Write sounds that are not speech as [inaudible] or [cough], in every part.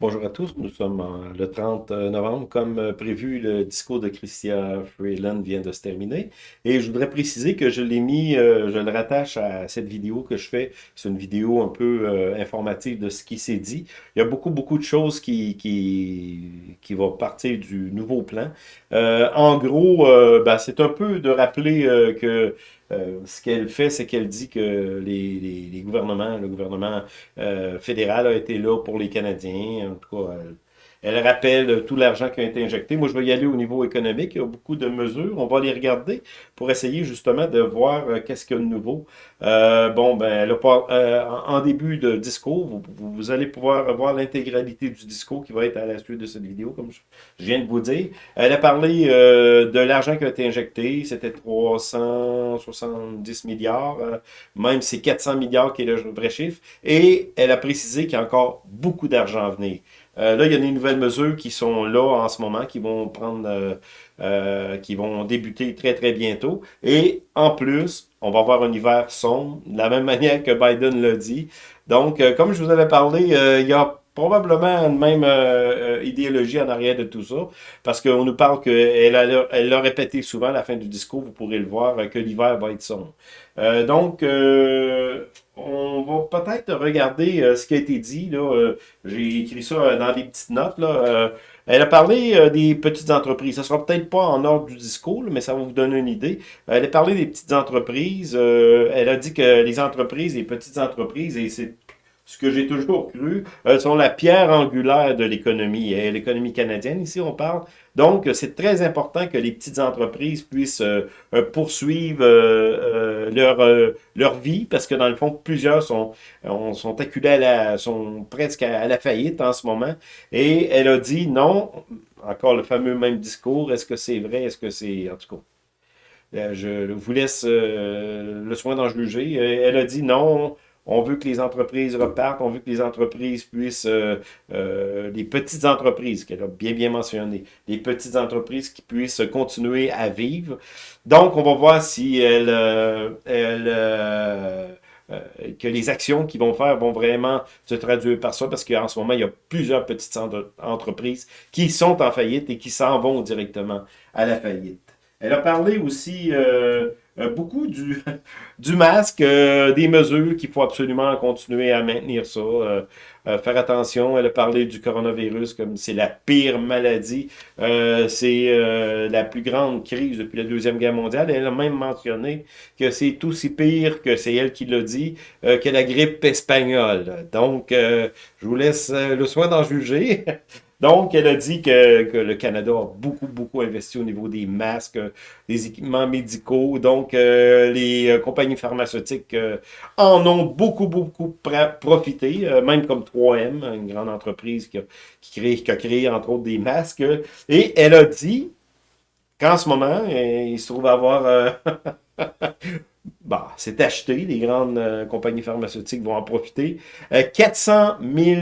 Bonjour à tous, nous sommes le 30 novembre. Comme euh, prévu, le discours de Christian Freeland vient de se terminer. Et je voudrais préciser que je l'ai mis, euh, je le rattache à cette vidéo que je fais. C'est une vidéo un peu euh, informative de ce qui s'est dit. Il y a beaucoup, beaucoup de choses qui, qui, qui vont partir du nouveau plan. en gros, ben, c'est un peu de rappeler que euh, ce qu'elle fait, c'est qu'elle dit que les, gouvernements, le gouvernement euh, fédéral a été là pour les Canadiens. En tout cas, rappelle tout l'argent qui a été injecté. Moi, je vais y aller au niveau économique. Il y a beaucoup de mesures. On va les regarder pour essayer justement de voir euh, qu'est-ce qu'il y a de nouveau. Euh, bon, ben, euh, en début de discours, vous, allez pouvoir voir l'intégralité du discours qui va être à la suite de cette vidéo, comme je, viens de vous dire. Elle a parlé de l'argent qui a été injecté. C'était 370 milliards. même c'est 400 milliards qui est le vrai chiffre. Et elle a précisé qu'il y a encore beaucoup d'argent à venir. Euh, là, il y a des nouvelles mesures qui sont là en ce moment, qui vont prendre, euh, euh, qui vont débuter très, très bientôt. Et en plus, on va avoir un hiver sombre, de la même [laughs] manière que Biden l'a dit. Donc, comme je vous avais parlé, il y a probablement une même idéologie en arrière de tout ça, parce qu'on nous parle qu'elle elle l'a répété souvent à la fin du discours, vous pourrez le voir, que l'hiver va être sombre. donc, on va peut-être regarder euh, ce qui a été dit. Euh, J'ai écrit ça euh, dans des petites notes. Là. elle a parlé des petites entreprises. Ça sera peut-être pas en ordre du discours, mais ça va vous donner une idée. Elle a parlé des petites entreprises. elle a dit que les entreprises, les petites entreprises, et c'est ce que j'ai toujours cru, elles sont la pierre angulaire de l'économie. Et l'économie canadienne, ici, on parle. Donc, c'est très important que les petites entreprises puissent euh, euh, poursuivre euh, leur, leur vie, parce que dans le fond, plusieurs sont, sont acculés à sont presque à la faillite en ce moment. Et elle a dit non, encore le fameux même discours, est-ce que c'est vrai, est-ce que c'est... En tout cas, je vous laisse le soin d'en juger. Elle a dit non, on veut que les entreprises repartent, on veut que les entreprises puissent, euh, euh, les petites entreprises, qu'elle a bien bien mentionné, les petites entreprises qui puissent continuer à vivre. Donc, on va voir si elle, euh, elle que les actions qu'ils vont faire vont vraiment se traduire par ça, parce qu'en ce moment, il y a plusieurs petites entreprises qui sont en faillite et qui s'en vont directement à la faillite. Elle a parlé aussi euh, beaucoup du, [laughs] du masque, euh, des mesures qu'il faut absolument continuer à maintenir ça. Euh, faire attention, elle a parlé du coronavirus comme c'est la pire maladie. c'est la plus grande crise depuis la Deuxième Guerre mondiale. Elle a même mentionné que c'est aussi pire, que c'est elle qui l'a dit, que la grippe espagnole. Donc, je vous laisse le soin d'en juger. [laughs] Donc, elle a dit que, le Canada a beaucoup, beaucoup investi au niveau des masques, des équipements médicaux. Donc, euh, les euh, compagnies pharmaceutiques euh, en ont beaucoup, beaucoup profité, même comme 3M, une grande entreprise qui a, qui, a créé, entre autres, des masques. Et elle a dit qu'en ce moment, il se trouve avoir... [laughs] bah, c'est acheté, les grandes compagnies pharmaceutiques vont en profiter. 400 000,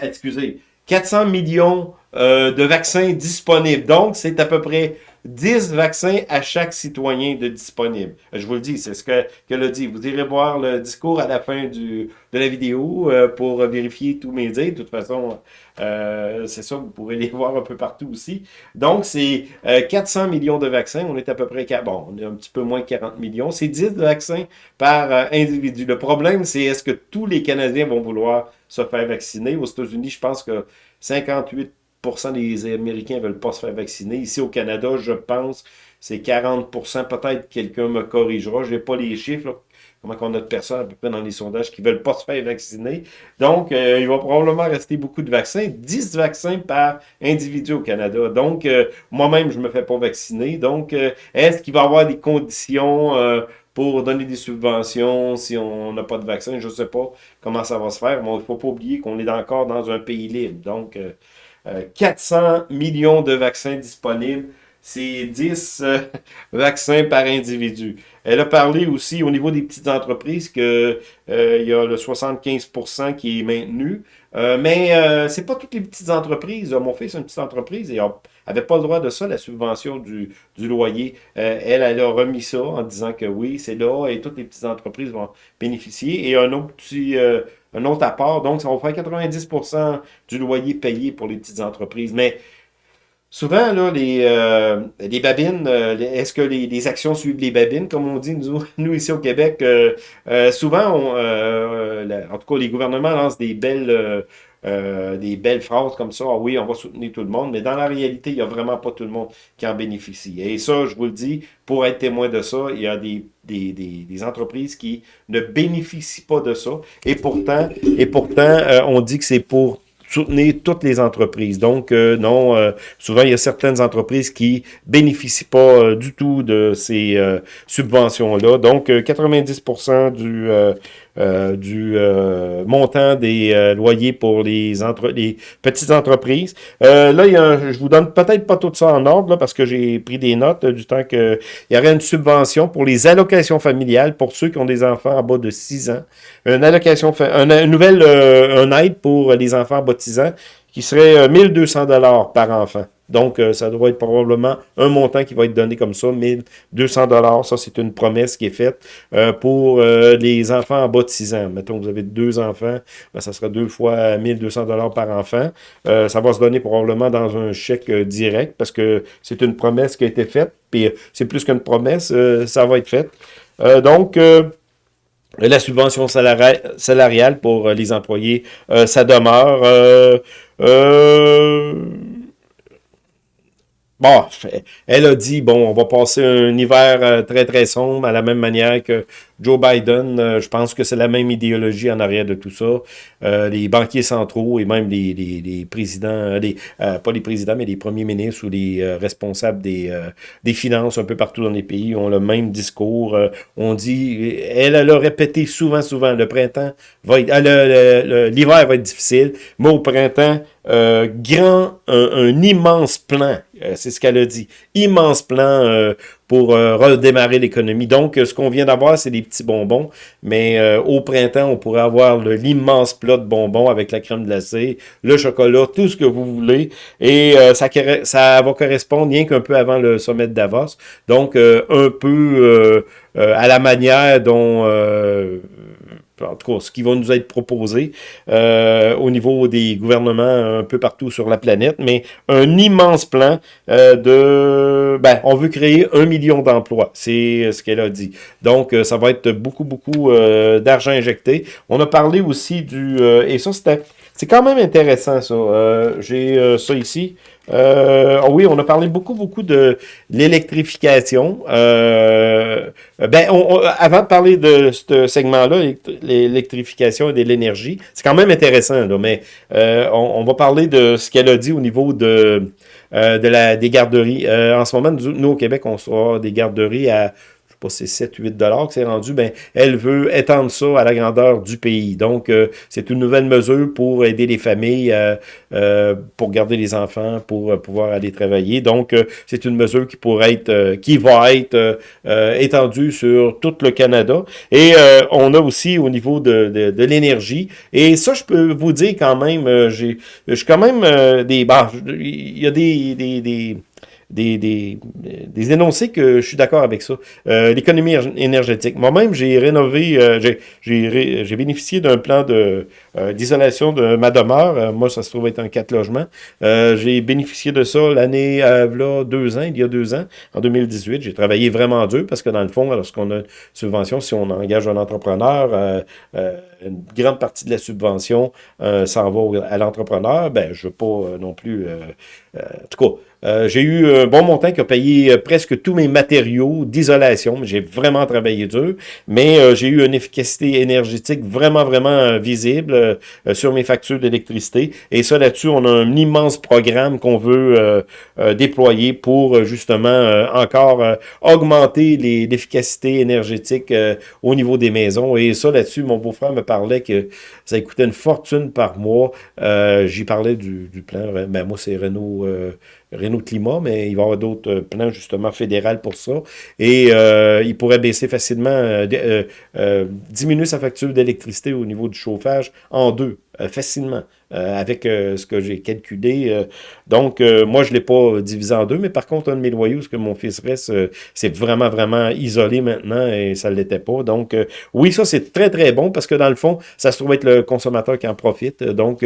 excusez, 400 millions euh, de vaccins disponibles. Donc, c'est à peu près 10 vaccins à chaque citoyen de disponible. Je vous le dis, c'est ce que qu'elle a dit. Vous irez voir le discours à la fin du, de la vidéo euh, pour vérifier tous mes dires. De toute façon, euh, c'est ça, vous pourrez les [laughs] voir un peu partout aussi. Donc, c'est 400 millions de vaccins. On est à peu près, bon, on est un petit peu moins de 40 millions. C'est 10 vaccins par individu. Le problème, c'est est-ce que tous les Canadiens vont vouloir se faire vacciner? Aux États-Unis, je pense que 58 des Américains ne veulent pas se faire vacciner. Ici au Canada, je pense, c'est 40% Peut-être quelqu'un me corrigera. Je n'ai pas les chiffres. Comment on a de personnes à peu près dans les sondages qui ne veulent pas se faire vacciner. Donc, euh, il va probablement rester beaucoup de vaccins. 10 vaccins par individu au Canada. Donc, euh, moi-même, je ne me fais pas vacciner. Donc, euh, est-ce qu'il va y avoir des conditions pour donner des subventions si on n'a pas de vaccin? Je ne sais pas comment ça va se faire, mais il ne faut pas oublier qu'on est encore dans un pays libre. Donc, 400 euh, euh, millions de vaccins disponibles. C'est 10 euh, [laughs] vaccins par individu. Elle a parlé aussi au niveau des petites entreprises que il y a le 75% qui est maintenu. mais c'est pas toutes les petites entreprises. Mon fils a une petite entreprise et n'avait pas le droit de ça, la subvention du, du loyer. elle, elle a remis ça en disant que oui, c'est là et toutes les petites entreprises vont bénéficier. Et un autre petit un autre apport. Donc, ça va faire 90% du loyer payé pour les petites entreprises. Mais souvent, là, les, euh, babines, euh, est-ce que les, actions suivent les babines, comme on dit, nous, [laughs] nous ici au Québec? Euh, souvent, on, en tout cas, les gouvernements lancent des belles euh, des belles phrases comme ça, ah oui, on va soutenir tout le monde, mais dans la réalité, il n'y a vraiment pas tout le monde qui en bénéficie. Et ça, je vous le dis, pour être témoin de ça, il y a des, des, des, entreprises qui ne bénéficient pas de ça. Et pourtant, et pourtant euh, on dit que c'est pour soutenir toutes les entreprises. Donc, euh, non, souvent, il y a certaines entreprises qui bénéficient pas du tout de ces subventions-là. Donc, 90% du, euh, du euh, montant des euh, loyers pour les, entre les petites entreprises. là, il y a je vous donne peut-être pas tout ça en ordre, là, parce que j'ai pris des notes du temps qu'il y aurait une subvention pour les allocations familiales pour ceux qui ont des enfants en bas de 6 ans. Une allocation, une, nouvelle un aide pour les enfants en bas de 6 ans qui serait 1200 dollars par enfant. Donc, euh, ça doit être probablement un montant qui va être donné comme ça, 1200 dollars. Ça, c'est une promesse qui est faite euh, pour euh, les enfants en bas de 6 ans. Mettons, vous avez deux enfants, ben, ça sera deux fois 1200 dollars par enfant. ça va se donner probablement dans un chèque direct parce que c'est une promesse qui a été faite. Puis, c'est plus qu'une promesse, ça va être fait. donc, la subvention salariale pour les employés, ça demeure. Bon, elle a dit, bon, on va passer un hiver euh, très, très sombre à la même manière que Joe Biden. Euh, je pense que c'est la même idéologie en arrière de tout ça. Euh, les banquiers centraux et même les, présidents, pas les présidents, mais les premiers ministres ou les responsables des, finances un peu partout dans les pays ont le même discours. on dit, elle, elle a répété souvent, souvent, le printemps va être, l'hiver va être difficile, mais au printemps, grand, un immense plan c'est ce qu'elle a dit. Immense plan euh, pour euh, redémarrer l'économie. Donc, ce qu'on vient d'avoir, c'est des petits bonbons. Mais au printemps, on pourrait avoir l'immense plat de bonbons avec la crème glacée, le chocolat, tout ce que vous voulez. Et ça, ça va correspondre rien qu'un peu avant le sommet de Davos. Donc, un peu à la manière dont en tout cas, ce qui va nous être proposé euh, au niveau des gouvernements un peu partout sur la planète, mais un immense plan euh, de... Ben, on veut créer un million d'emplois, c'est ce qu'elle a dit. Donc, euh, ça va être beaucoup, beaucoup d'argent injecté. On a parlé aussi du... et ça, c'était... C'est quand même intéressant, ça. J'ai ça ici. Euh, ah oui, on a parlé beaucoup, beaucoup de l'électrification. Euh, ben, avant de parler de ce segment-là, l'électrification et de l'énergie, c'est quand même intéressant, mais euh, on, va parler de ce qu'elle a dit au niveau de, euh, de la, des garderies. en ce moment, nous, au Québec, on sera des garderies à pas c'est 7-8 dollars que c'est rendu, ben, elle veut étendre ça à la grandeur du pays. Donc, euh, c'est une nouvelle mesure pour aider les familles, euh, euh, pour garder les enfants, pour pouvoir aller travailler. Donc, c'est une mesure qui pourrait être, qui va être étendue sur tout le Canada. Et on a aussi au niveau de, de, l'énergie. Et ça, je peux vous dire quand même, j'ai, je quand même des, bah, il y a des, des, des des, des, des énoncés que je suis d'accord avec ça. Euh, L'économie énergétique. Moi-même, j'ai rénové, euh, j'ai bénéficié d'un plan de euh, d'isolation de ma demeure. Euh, moi, ça se trouve être un quatre logements. j'ai bénéficié de ça l'année, là, deux ans, il y a deux ans, en 2018. J'ai travaillé vraiment dur parce que dans le fond, lorsqu'on a une subvention, si on engage un entrepreneur, une grande partie de la subvention s'en va à l'entrepreneur. Ben, je veux pas non plus... en tout cas, euh, j'ai eu un bon montant qui a payé euh, presque tous mes matériaux d'isolation. J'ai vraiment travaillé dur, mais euh, j'ai eu une efficacité énergétique vraiment, vraiment visible sur mes factures d'électricité. Et ça, là-dessus, on a un immense programme qu'on veut déployer pour justement encore augmenter l'efficacité énergétique au niveau des maisons. Et ça, là-dessus, mon beau-frère me parlait que ça coûtait une fortune par mois. J'y parlais du, du plan. Ben, moi, c'est Renault Renault Climat, mais il va y avoir d'autres plans justement fédéraux pour ça. Et il pourrait baisser facilement, diminuer sa facture d'électricité au niveau du chauffage en deux. Euh, facilement euh, avec euh, ce que j'ai calculé. donc, moi, je ne l'ai pas divisé en deux, mais par contre, un de mes loyaux, ce que mon fils reste, c'est vraiment, vraiment isolé maintenant et ça ne l'était pas. Donc, oui, ça, c'est très, très bon parce que dans le fond, ça se trouve être le consommateur qui en profite. Donc,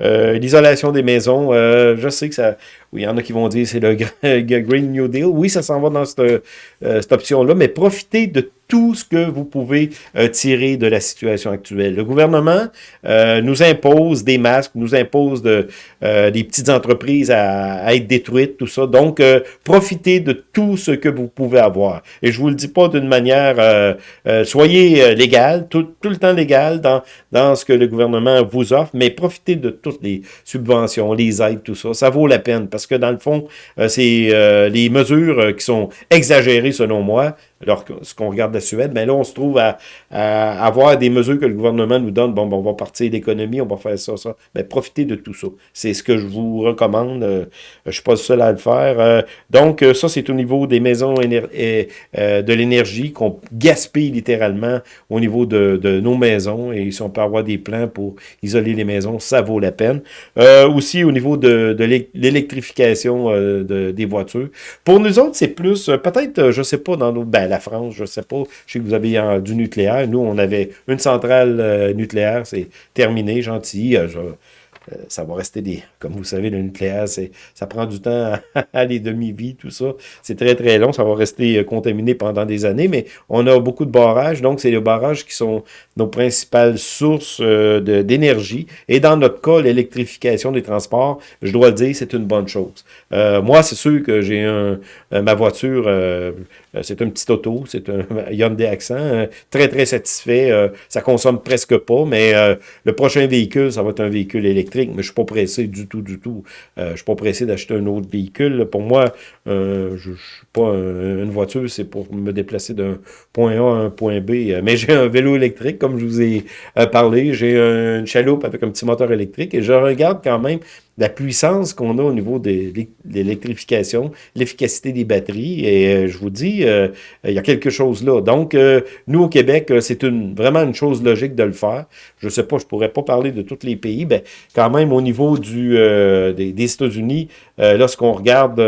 l'isolation des maisons, je sais que ça... Oui, il y en a qui vont dire c'est le [laughs] Green New Deal. Oui, ça s'en va dans cette, cette option-là, mais profitez de tout ce que vous pouvez euh, tirer de la situation actuelle. Le gouvernement euh, nous impose des masques, nous impose de, euh, des petites entreprises à, être détruites, tout ça. Donc, profitez de tout ce que vous pouvez avoir. Et je vous le dis pas d'une manière, soyez légal, tout, tout, le temps légal dans, dans ce que le gouvernement vous offre, mais profitez de toutes les subventions, les aides, tout ça. Ça vaut la peine parce que dans le fond, c'est les mesures qui sont exagérées selon moi, alors, ce qu'on regarde la Suède, ben là, on se trouve à, avoir des mesures que le gouvernement nous donne. Bon, ben, on va partir d'économie, on va faire ça, ça. Ben, profitez de tout ça. C'est ce que je vous recommande. Euh, je suis pas le seul à le faire. Euh, donc, euh, ça, c'est au niveau des maisons et, de l'énergie qu'on gaspille littéralement au niveau de, nos maisons. Et si on peut avoir des plans pour isoler les maisons, ça vaut la peine. aussi, au niveau de, l'électrification des voitures. Pour nous autres, c'est plus, peut-être, je ne sais pas, dans nos... Ben, la France, je ne sais pas. Je sais que vous avez du nucléaire. Nous, on avait une centrale euh, nucléaire, c'est terminé, gentil. Euh, ça va rester des... Comme vous savez, le nucléaire, ça prend du temps [laughs] à, les demi-vies, tout ça. C'est très, très long. Ça va rester euh, contaminé pendant des années, mais on a beaucoup de barrages. Donc, c'est les barrages qui sont nos principales sources euh, d'énergie. Et dans notre cas, l'électrification des transports, je dois le dire, c'est une bonne chose. moi, c'est sûr que j'ai un, ma voiture, c'est un petit auto, c'est un [laughs] Hyundai Accent, très, très satisfait. ça consomme presque pas, mais le prochain véhicule, ça va être un véhicule électrique mais je suis pas pressé du tout, du tout. Euh, je suis pas pressé d'acheter un autre véhicule. Pour moi, euh, je ne suis pas une voiture, c'est pour me déplacer d'un point A à un point B. Euh, mais j'ai un vélo électrique, comme je vous ai parlé. J'ai une chaloupe avec un petit moteur électrique et je regarde quand même la puissance qu'on a au niveau de l'électrification, l'efficacité des batteries. Et euh, je vous dis, euh, il y a quelque chose là. Donc, euh, nous, au Québec, c'est une, vraiment une chose logique de le faire. Je ne sais pas, je ne pourrais pas parler de tous les pays, mais quand même, au niveau du, des, des États-Unis, lorsqu'on regarde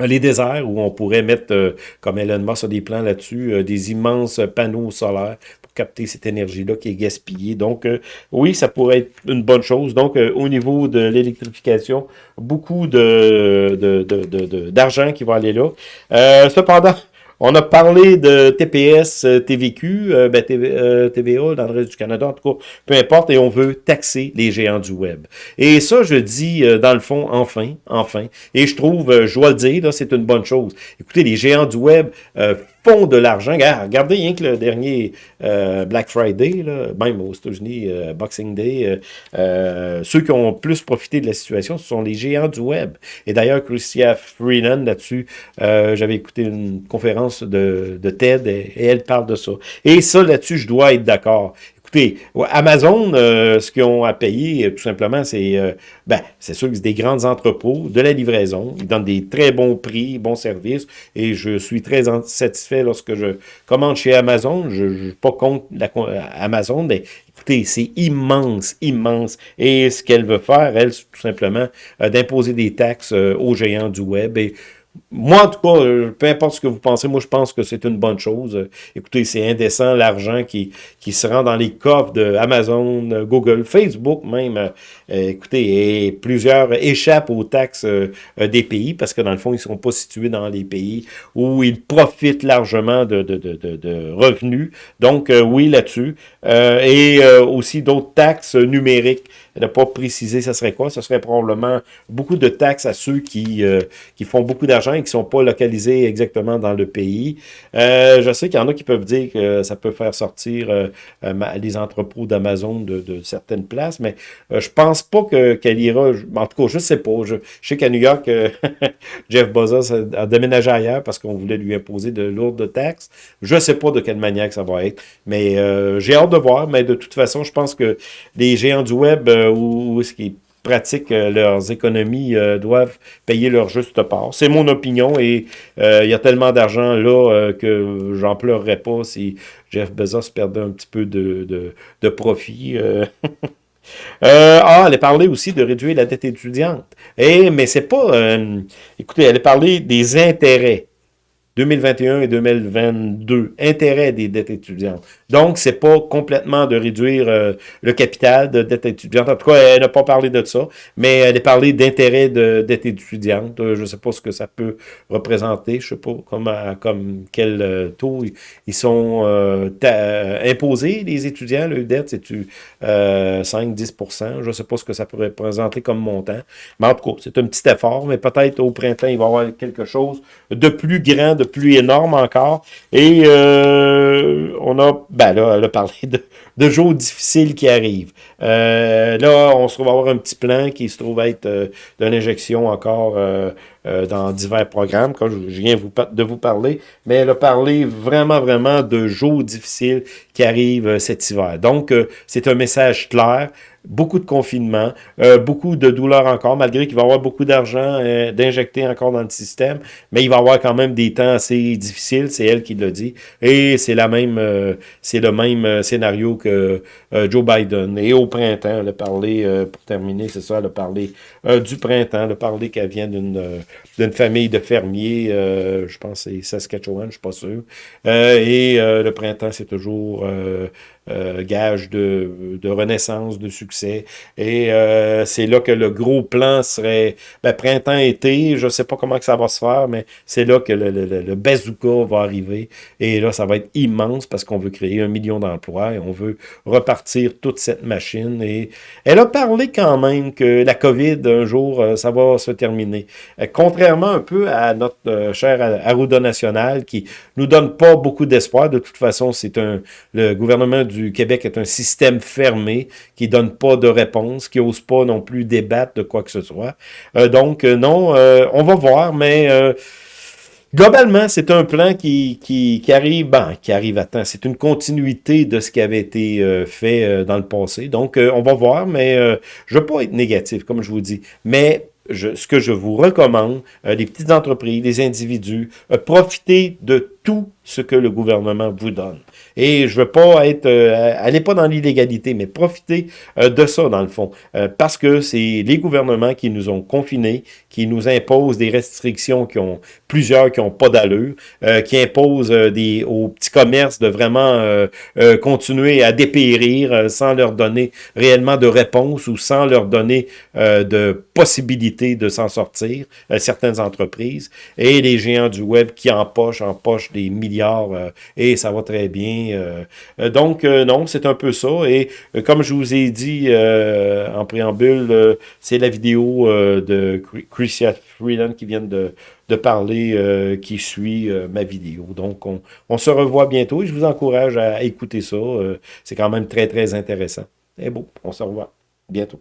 les déserts où on pourrait mettre, comme Elon Musk a des plans là-dessus, des immenses panneaux solaires capter cette énergie-là qui est gaspillée. Donc, euh, oui, ça pourrait être une bonne chose. Donc, euh, au niveau de l'électrification, beaucoup de d'argent qui va aller là. Euh, cependant, on a parlé de TPS, TVQ, ben, TVA dans le reste du Canada, en tout cas, peu importe, et on veut taxer les géants du web. Et ça, je dis, dans le fond, enfin, enfin, et je trouve, je dois le dire, c'est une bonne chose. Écoutez, les géants du web font de l'argent. Regardez rien que le dernier euh, Black Friday, là, même aux États-Unis, euh, Boxing Day, euh, ceux qui ont plus profité de la situation, ce sont les géants du web. Et d'ailleurs, Christia Freeland, là-dessus, j'avais écouté une conférence de, de TED et, elle parle de ça. Et ça, là-dessus, je dois être d'accord. Écoutez, Amazon, euh, ce qu'ils ont à payer, euh, tout simplement, c'est euh, ben, c'est sûr que c'est des grands entrepôts, de la livraison. Ils donnent des très bons prix, bons services, et je suis très satisfait lorsque je commande chez Amazon. Je ne pas contre la, Amazon, mais écoutez, c'est immense, immense. Et ce qu'elle veut faire, elle, tout simplement d'imposer des taxes aux géants du web. Et moi, en tout cas, euh, peu importe ce que vous pensez, moi, je pense que c'est une bonne chose. Écoutez, c'est indécent l'argent qui, qui se rend dans les coffres de Amazon, Google, Facebook même. Euh, écoutez, et plusieurs échappent aux taxes euh, des pays parce que, dans le fond, ils ne sont pas situés dans les pays où ils profitent largement de, de, de, de revenus. Donc, oui, là-dessus. et aussi d'autres taxes numériques n'a pas précisé ça serait quoi. Ce serait probablement beaucoup de taxes à ceux qui, euh, qui font beaucoup d'argent et qui ne sont pas localisés exactement dans le pays. Euh, je sais qu'il y en a qui peuvent dire que ça peut faire sortir euh, les entrepôts d'Amazon de, certaines places, mais je pense pas qu'elle ira... En tout cas, je sais pas. Je, sais qu'à New York, [laughs] Jeff Bezos a, déménagé ailleurs parce qu'on voulait lui imposer de lourdes taxes. Je sais pas de quelle manière que ça va être, mais j'ai hâte de voir. Mais de toute façon, je pense que les géants du web ou, ce qui pratiquent leurs économies doivent payer leur juste part. C'est mon opinion et il y a tellement d'argent là que j'en pleurerais pas si Jeff Bezos perdait un petit peu de, de, de profit. [laughs] ah, elle a parlé aussi de réduire la dette étudiante. Eh, mais c'est pas... écoutez, elle a parlé des intérêts. 2021 et 2022, intérêt des dettes étudiantes. Donc, c'est pas complètement de réduire euh, le capital de dette étudiante. En tout cas, elle n'a pas parlé de ça, mais elle a parlé d'intérêt de dette étudiante. Euh, je ne sais pas ce que ça peut représenter. Je sais pas comme, comme quel euh, taux ils sont imposés, les étudiants. Le dette, c'est-tu 5-10% Je ne sais pas ce que ça pourrait représenter comme montant. Mais en tout cas, c'est un petit effort, mais peut-être au printemps, il va y avoir quelque chose de plus grand, de plus énorme encore. Et euh, on a, ben là, elle a parlé de, de jours difficiles qui arrivent. Euh, là, on se trouve avoir un petit plan qui se trouve être euh, de l'injection encore dans divers programmes, quand je viens de vous parler. Mais elle a parlé vraiment, vraiment de jours difficiles qui arrivent cet hiver. Donc, c'est un message clair beaucoup de confinement, euh, beaucoup de douleurs encore, malgré qu'il va y avoir beaucoup d'argent euh, d'injecter encore dans le système, mais il va y avoir quand même des temps assez difficiles, c'est elle qui l'a dit, et c'est la même, euh, c'est le même scénario que Joe Biden. Et au printemps, elle a parlé, pour terminer, c'est ça, elle a parlé du printemps, elle a parlé qu'elle vient d'une d'une famille de fermiers, je pense c'est Saskatchewan, je suis pas sûr, et le printemps, c'est toujours euh, gage de, de, renaissance, de succès. Et euh, c'est là que le gros plan serait ben, printemps-été. Je sais pas comment que ça va se faire, mais c'est là que le, le, le, bazooka va arriver. Et là, ça va être immense parce qu'on veut créer un million d'emplois et on veut repartir toute cette machine. Et elle a parlé quand même que la COVID, un jour, euh, ça va se terminer. contrairement un peu à notre cher Arruda National qui nous donne pas beaucoup d'espoir. De toute façon, c'est un le gouvernement du du Québec est un système fermé qui donne pas de réponse, qui n'ose pas non plus débattre de quoi que ce soit. Euh, donc, euh, non, euh, on va voir, mais globalement, c'est un plan qui, qui, arrive, ben, qui arrive à temps. C'est une continuité de ce qui avait été fait dans le passé. Donc, on va voir, mais je ne veux pas être négatif, comme je vous dis. Mais je, ce que je vous recommande, les petites entreprises, les individus, profitez de tout ce que le gouvernement vous donne. Et je veux pas être, euh, allez pas dans l'illégalité, mais profitez euh, de ça dans le fond, euh, parce que c'est les gouvernements qui nous ont confinés, qui nous imposent des restrictions qui ont plusieurs qui ont pas d'allure, qui imposent des aux petits commerces de vraiment continuer à dépérir sans leur donner réellement de réponse ou sans leur donner de possibilité de s'en sortir, certaines entreprises, et les géants du web qui empochent, empochent milliards et ça va très bien euh, euh, donc, euh, non, c'est un peu ça. Et comme je vous ai dit en préambule, c'est la vidéo de Christian Freeland qui vient de, parler, qui suit ma vidéo. Donc, on, on, se revoit bientôt et je vous encourage à écouter ça. c'est quand même très, très intéressant. Et bon, on se revoit bientôt.